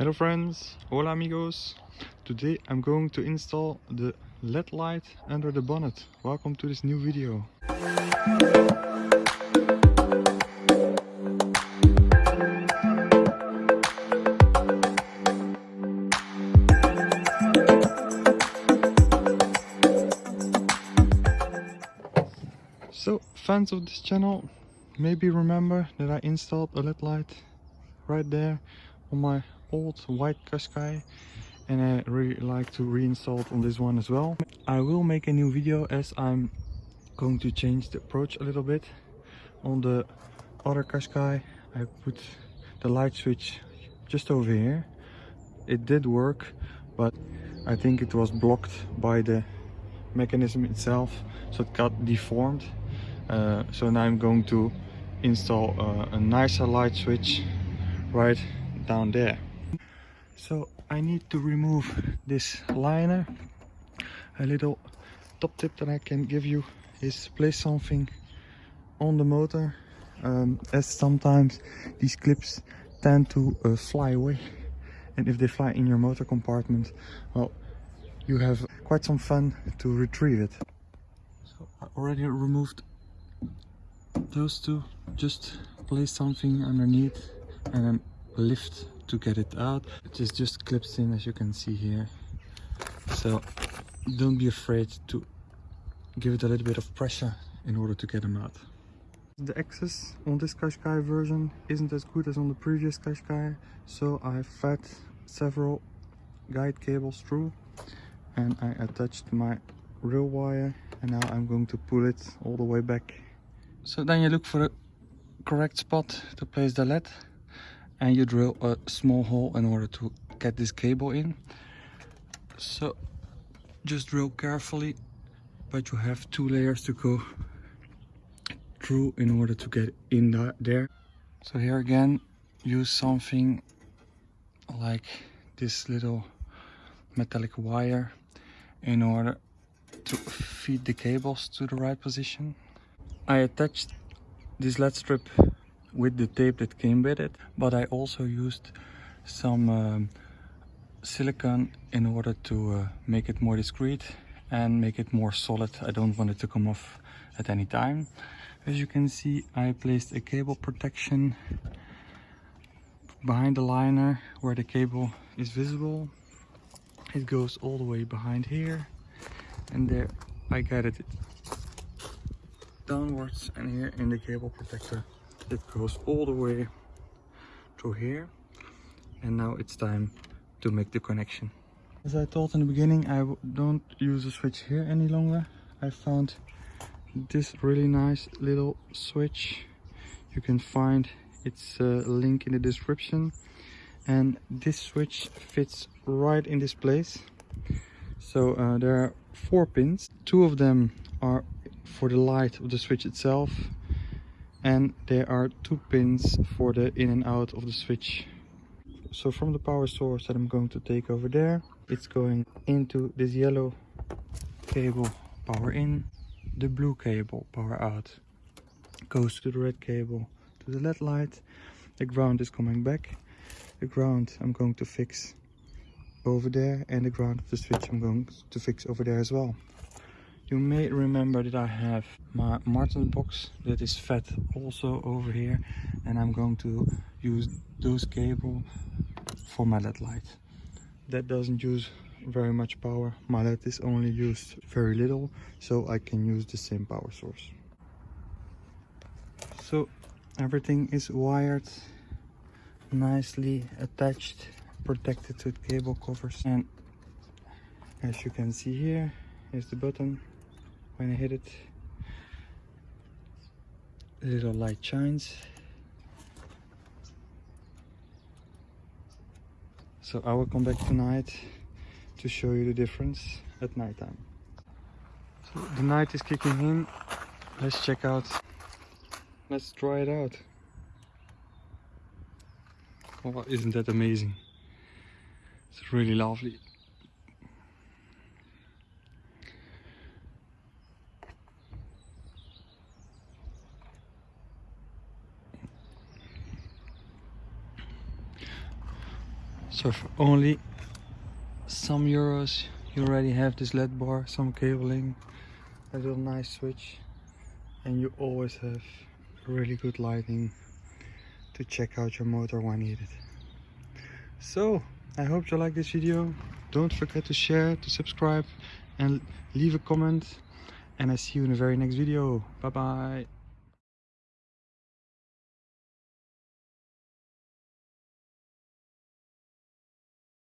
Hello friends, hola amigos. Today I'm going to install the LED light under the bonnet. Welcome to this new video. So fans of this channel maybe remember that I installed a LED light right there on my old white Qashqai and I really like to reinstall it on this one as well. I will make a new video as I'm going to change the approach a little bit. On the other Qashqai I put the light switch just over here. It did work but I think it was blocked by the mechanism itself so it got deformed. Uh, so now I'm going to install uh, a nicer light switch right down there. So I need to remove this liner a little top tip that I can give you is place something on the motor um, as sometimes these clips tend to uh, fly away. And if they fly in your motor compartment well you have quite some fun to retrieve it. So I already removed those two. Just place something underneath and then lift to get it out. It is just clips in as you can see here. So don't be afraid to give it a little bit of pressure in order to get them out. The access on this Qashqai version isn't as good as on the previous Qashqai so I fed several guide cables through and I attached my rail wire and now I'm going to pull it all the way back. So then you look for a correct spot to place the LED and you drill a small hole in order to get this cable in. So just drill carefully but you have two layers to go through in order to get in the, there. So here again use something like this little metallic wire in order to feed the cables to the right position. I attached this LED strip with the tape that came with it but I also used some um, silicone in order to uh, make it more discreet and make it more solid. I don't want it to come off at any time. As you can see I placed a cable protection behind the liner where the cable is visible. It goes all the way behind here and there I got it downwards and here in the cable protector it goes all the way through here. And now it's time to make the connection. As i told in the beginning I don't use a switch here any longer. I found this really nice little switch. You can find its uh, link in the description. And this switch fits right in this place. So uh, there are four pins. Two of them are for the light of the switch itself and there are two pins for the in and out of the switch. So from the power source that i'm going to take over there it's going into this yellow cable power in. The blue cable power out goes to the red cable to the led light. The ground is coming back. The ground i'm going to fix over there and the ground of the switch i'm going to fix over there as well you may remember that I have my Martin box that is fed also over here and I'm going to use those cable for my LED light. That doesn't use very much power. My LED is only used very little so I can use the same power source. So everything is wired nicely attached protected with cable covers and as you can see here is the button when I hit it. Little light shines. So I will come back tonight to show you the difference at night time. So the night is kicking in. Let's check out. Let's try it out. Oh isn't that amazing? It's really lovely So for only some euros you already have this LED bar, some cabling, a little nice switch and you always have really good lighting to check out your motor when needed. So I hope you like this video. Don't forget to share, to subscribe and leave a comment and I see you in the very next video. Bye bye.